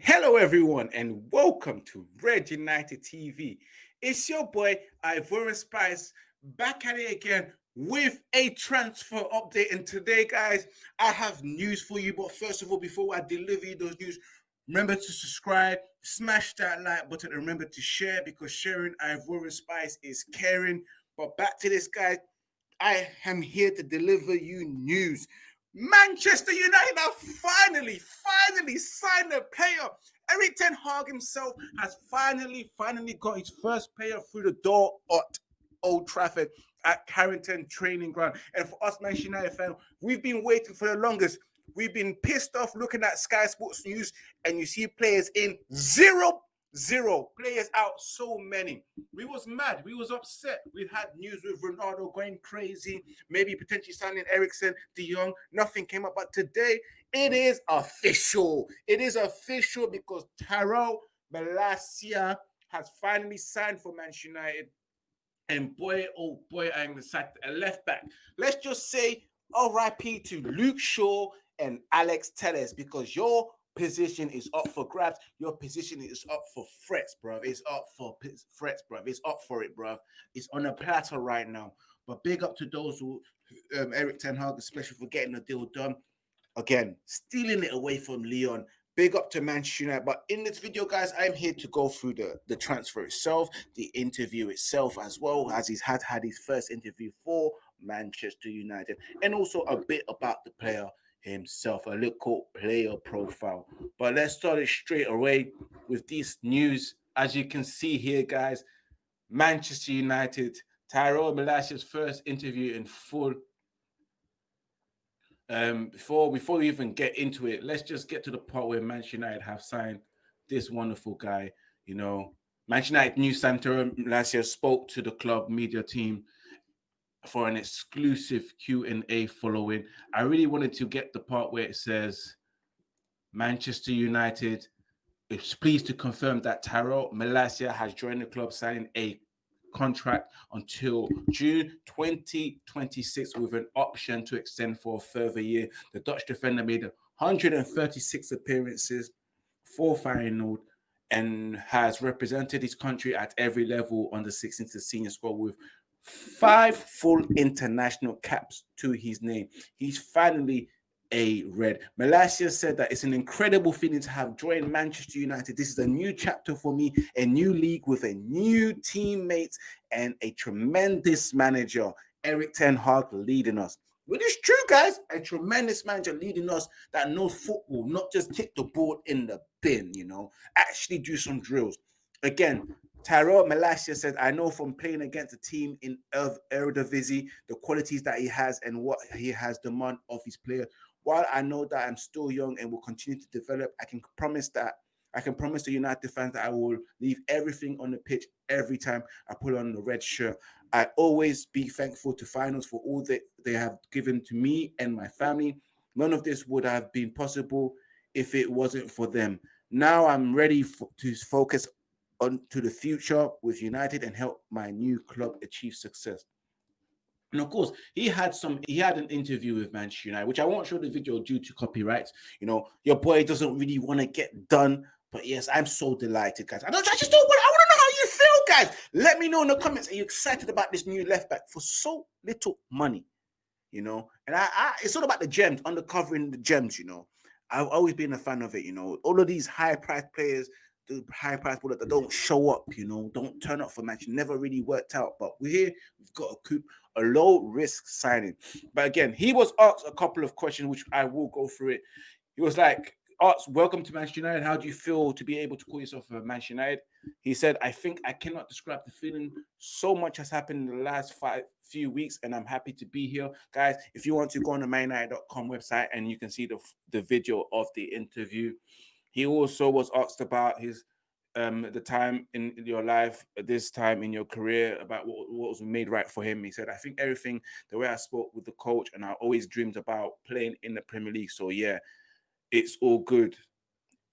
Hello, everyone, and welcome to Red United TV. It's your boy Ivorian Spice back at it again with a transfer update. And today, guys, I have news for you. But first of all, before I deliver you those news, remember to subscribe, smash that like button, and remember to share because sharing Ivorian Spice is caring. But back to this, guys. I am here to deliver you news. Manchester United finally, finally signed a player. Ten Hag himself has finally, finally got his first player through the door at Old Trafford at Carrington Training Ground. And for us, Manchester United fans, we've been waiting for the longest. We've been pissed off looking at Sky Sports News, and you see players in zero Zero players out, so many. We was mad. We was upset. We had news with Ronaldo going crazy, maybe potentially signing Eriksen, De Jong. Nothing came up. But today, it is official. It is official because Tyrell Malacia has finally signed for Manchester United. And boy, oh boy, I'm excited. A left back. Let's just say RIP to Luke Shaw and Alex Telles because your position is up for grabs. Your position is up for threats, bro. It's up for threats, bro. It's up for it, bro. It's on a platter right now. But big up to those who, um, Erik Ten Hag, especially for getting the deal done. Again, stealing it away from Lyon. Big up to Manchester United. But in this video, guys, I'm here to go through the, the transfer itself, the interview itself, as well as he's had had his first interview for Manchester United, and also a bit about the player himself, a little player profile. But let's start it straight away with this news. As you can see here, guys, Manchester United, Tyrell Malacia's first interview in full. Um, before before we even get into it, let's just get to the part where Manchester United have signed this wonderful guy. You know, Manchester United new last year spoke to the club media team for an exclusive Q&A following. I really wanted to get the part where it says Manchester United is pleased to confirm that Tyrell Malacia has joined the club signing a contract until June 2026 with an option to extend for a further year. The Dutch defender made 136 appearances for Feyenoord and has represented his country at every level on the 16 to senior squad with five full international caps to his name. He's finally a red. Malacia said that it's an incredible feeling to have joined Manchester United. This is a new chapter for me, a new league with a new teammates and a tremendous manager, Erik Ten Hag, leading us. Which is true, guys. A tremendous manager leading us that knows football, not just kick the ball in the bin, you know, actually do some drills. Again, Tyrell Malacia said, I know from playing against a team in Eredivisie, the qualities that he has and what he has demand of his player. While I know that I'm still young and will continue to develop, I can promise that I can promise the United fans that I will leave everything on the pitch every time I put on the red shirt. I always be thankful to Feyenoord for all that they have given to me and my family. None of this would have been possible if it wasn't for them. Now I'm ready for, to focus on to the future with United and help my new club achieve success. And of course, he had some, he had an interview with Manchester United, which I won't show the video due to copyrights. You know, your boy doesn't really want to get done. But yes, I'm so delighted, guys. I don't I just don't want, I want to know how you feel, guys. Let me know in the comments. Are you excited about this new left back for so little money? You know, and I, I it's all about the gems, undercovering the gems, you know. I've always been a fan of it, you know. All of these high priced players the high price ball that don't show up, you know, don't turn up for match. Never really worked out. But we're here, we've got a coup, a low risk signing. But again, he was asked a couple of questions, which I will go through it. He was like, Arts, Welcome to Manchester United. How do you feel to be able to call yourself a Manchester United? He said, I think I cannot describe the feeling. So much has happened in the last five few weeks, and I'm happy to be here. Guys, if you want to go on the manunited.com website and you can see the, the video of the interview. He also was asked about his um the time in your life, this time in your career, about what, what was made right for him. He said, I think everything, the way I spoke with the coach, and I always dreamed about playing in the Premier League. So yeah, it's all good.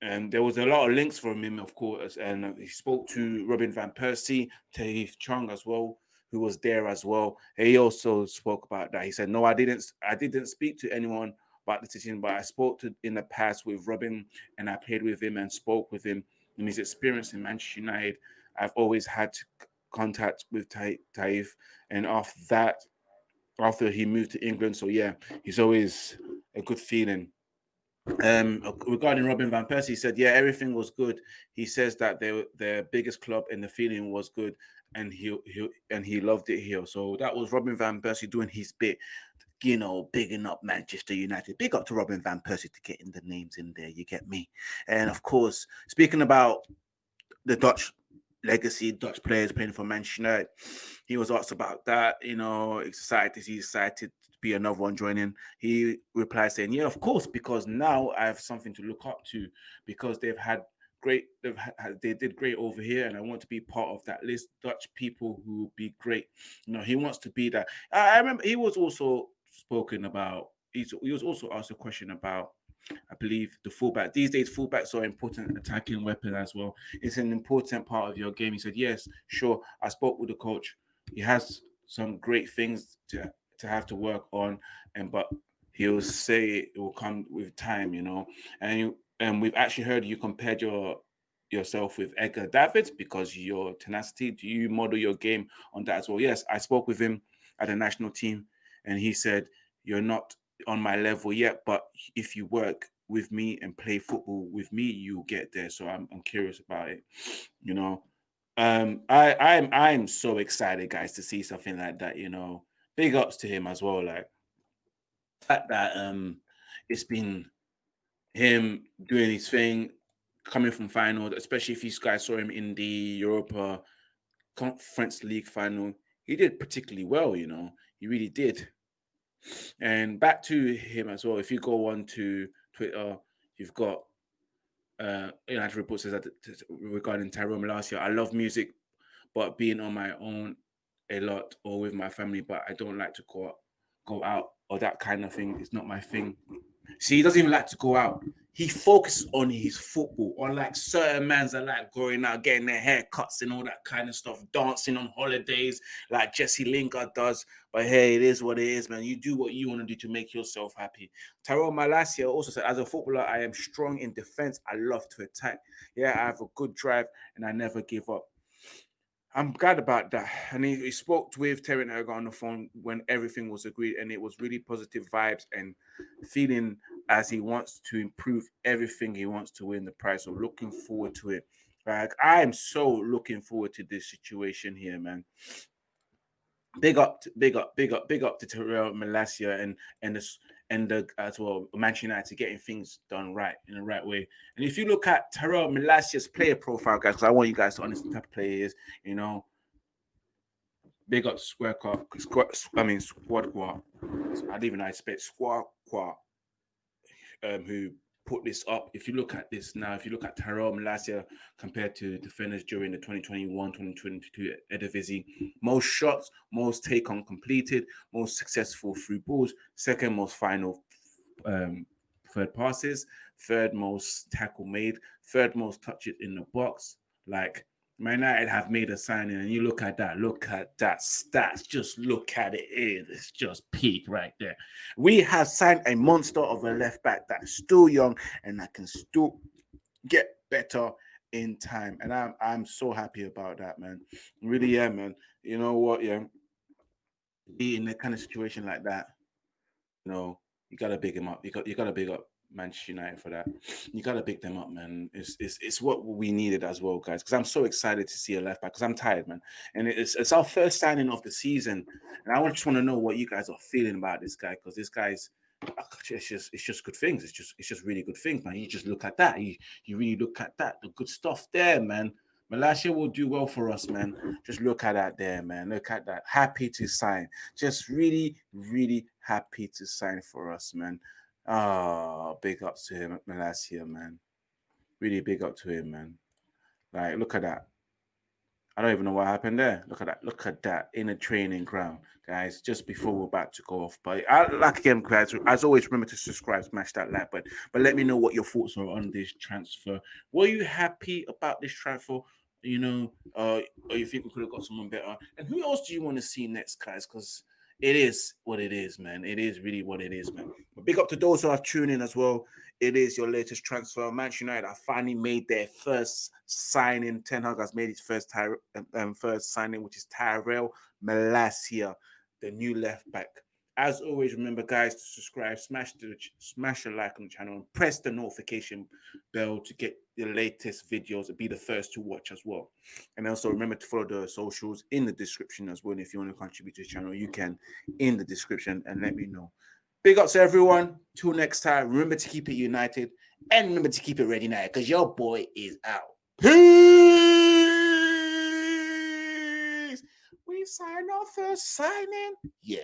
And there was a lot of links from him, of course. And he spoke to Robin Van Persie, Tahith Chong as well, who was there as well. He also spoke about that. He said, No, I didn't I didn't speak to anyone about the decision, but I spoke to in the past with Robin and I played with him and spoke with him and his experience in Manchester United. I've always had contact with Tahith, and after that, after he moved to England, so yeah, he's always a good feeling. Um, regarding Robin van Persie, he said, "Yeah, everything was good." He says that they were their biggest club and the feeling was good, and he he and he loved it here. So that was Robin van Persie doing his bit you know, bigging up Manchester United. Big up to Robin Van Persie to getting the names in there. You get me? And of course, speaking about the Dutch legacy, Dutch players playing for Manchester United, he was asked about that. You know, excited is he excited to be another one joining? He replied saying, "Yeah, of course, because now I have something to look up to because they've had." Great, they've had, they did great over here, and I want to be part of that list. Dutch people who will be great. You know, he wants to be that. I remember he was also spoken about. He's, he was also asked a question about, I believe, the fullback. These days, fullbacks are important attacking weapon as well. It's an important part of your game. He said, "Yes, sure." I spoke with the coach. He has some great things to to have to work on, and but he'll say it will come with time, you know. And you, and we've actually heard you compared your yourself with Edgar Davids because your tenacity. Do you model your game on that as well? Yes, I spoke with him at the national team and he said, "You're not on my level yet, but if you work with me and play football with me, you'll get there." So I'm, I'm curious about it. You know, um, I I'm I'm so excited, guys, to see something like that. You know, big ups to him as well. Like fact that um, it's been him doing his thing, coming from Feyenoord, especially if you guys saw him in the Europa Conference League final. He did particularly well, you know. He really did. And back to him as well. If you go on to Twitter, you've got uh United Report says that regarding Tyrone Malacia, I love music, but being on my own a lot or with my family, but I don't like to go go out or that kind of thing. It's not my thing. See, he doesn't even like to go out. He focuses on his football, unlike certain mans that like growing out, getting their haircuts and all that kind of stuff, dancing on holidays like Jesse Lingard does. But hey, it is what it is, man. You do what you want to do to make yourself happy. Tyrone Malacia also said, as a footballer, I am strong in defense. I love to attack. Yeah, I have a good drive and I never give up. I'm glad about that. And he, he spoke with Terry Erga on the phone when everything was agreed, and it was really positive vibes and feeling as he wants to improve everything he wants to win the prize. So looking forward to it. Like I am so looking forward to this situation here, man. Big up, big up, big up, big up to Terrell Malacia and and this and the as well Manchester United getting things done right in the right way. And if you look at Terrell Malacia's player profile, guys, because I want you guys to understand type of player is, you know, big up Squawka, I mean Squad Quad. I didn't even expect Squad Quad, um, who put this up. If you look at this now, if you look at Tyrell Malacia compared to defenders during the 2021-2022 Eredivisie, most shots, most take on completed, most successful through balls, second most final um, third passes, third most tackle made, third most touches in the box. Like Man United have made a signing, and you look at that, look at that stats, just look at it. It's just peak right there. We have signed a monster of a left back that's still young and that can still get better in time. And I'm I'm so happy about that, man. Really, yeah, man. You know what? Yeah, be in a kind of situation like that, you know, you gotta big him up. You got you gotta big up Manchester United for that. You got to pick them up, man. It's, it's it's what we needed as well, guys. Because I'm so excited to see a left back. Because I'm tired, man. And it's it's our first signing of the season, and I just want to know what you guys are feeling about this guy. Because this guy's ah, it's just it's just good things. It's just it's just really good things, man. You just look at that. You you really look at that. The good stuff there, man. Malacia will do well for us, man. Just look at that there, man. Look at that. Happy to sign. Just really, really happy to sign for us, man. Oh, big ups to him, Malacia, man. Really big up to him, man. Like, look at that. I don't even know what happened there. Look at that. Look at that in a training ground, guys. Just before we're about to go off. But I like again, guys. As always, remember to subscribe, smash that like button. But let me know what your thoughts are on this transfer. Were you happy about this transfer? You know, uh, or you think we could have got someone better? And who else do you want to see next, guys? Because it is what it is, man. It is really what it is, man. But big up to those who have tuned in as well. It is your latest transfer. Manchester United have finally made their first signing. Ten Hag has made his first ty- um, um, first signing, which is Tyrell Malacia, the new left back. As always, remember, guys, to subscribe, smash the smash a like on the channel, and press the notification bell to get the latest videos and be the first to watch as well. And also remember to follow the socials in the description as well. And if you want to contribute to the channel, you can in the description and let me know. Big ups to everyone. Till next time, remember to keep it united and remember to keep it ready now because your boy is out. Peace. We sign our first signing. Yeah.